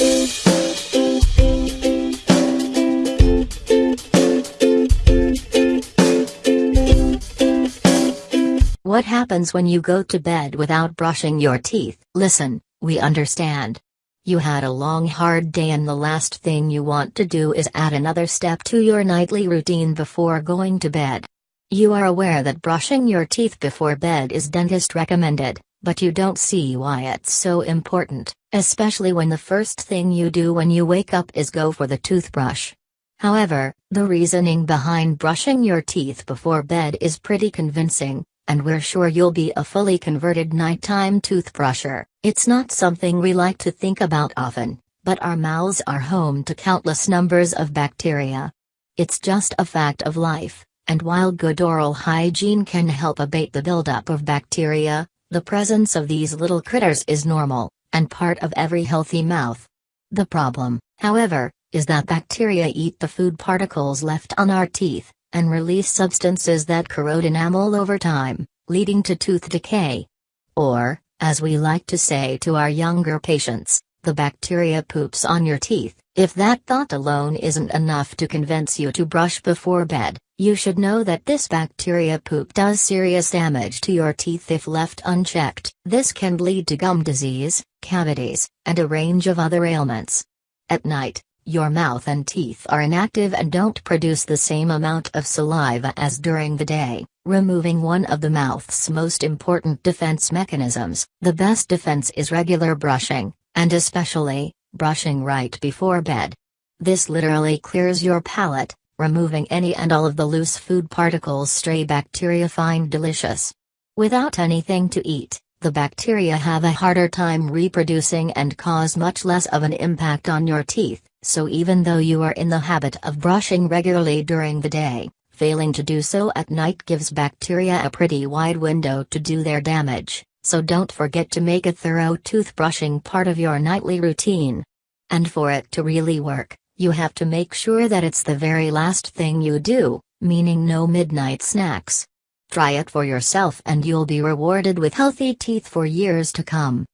What happens when you go to bed without brushing your teeth? Listen, we understand. You had a long hard day and the last thing you want to do is add another step to your nightly routine before going to bed. You are aware that brushing your teeth before bed is dentist recommended, but you don't see why it's so important, especially when the first thing you do when you wake up is go for the toothbrush. However, the reasoning behind brushing your teeth before bed is pretty convincing, and we're sure you'll be a fully converted nighttime toothbrusher. It's not something we like to think about often, but our mouths are home to countless numbers of bacteria. It's just a fact of life, and while good oral hygiene can help abate the buildup of bacteria, the presence of these little critters is normal, and part of every healthy mouth. The problem, however, is that bacteria eat the food particles left on our teeth, and release substances that corrode enamel over time, leading to tooth decay. Or, as we like to say to our younger patients, the bacteria poops on your teeth. If that thought alone isn't enough to convince you to brush before bed, you should know that this bacteria poop does serious damage to your teeth if left unchecked. This can lead to gum disease, cavities, and a range of other ailments. At night, your mouth and teeth are inactive and don't produce the same amount of saliva as during the day, removing one of the mouth's most important defense mechanisms. The best defense is regular brushing, and especially, brushing right before bed. This literally clears your palate, removing any and all of the loose food particles stray bacteria find delicious. Without anything to eat, the bacteria have a harder time reproducing and cause much less of an impact on your teeth, so even though you are in the habit of brushing regularly during the day, failing to do so at night gives bacteria a pretty wide window to do their damage, so don't forget to make a thorough toothbrushing part of your nightly routine. And for it to really work, you have to make sure that it's the very last thing you do, meaning no midnight snacks. Try it for yourself and you'll be rewarded with healthy teeth for years to come.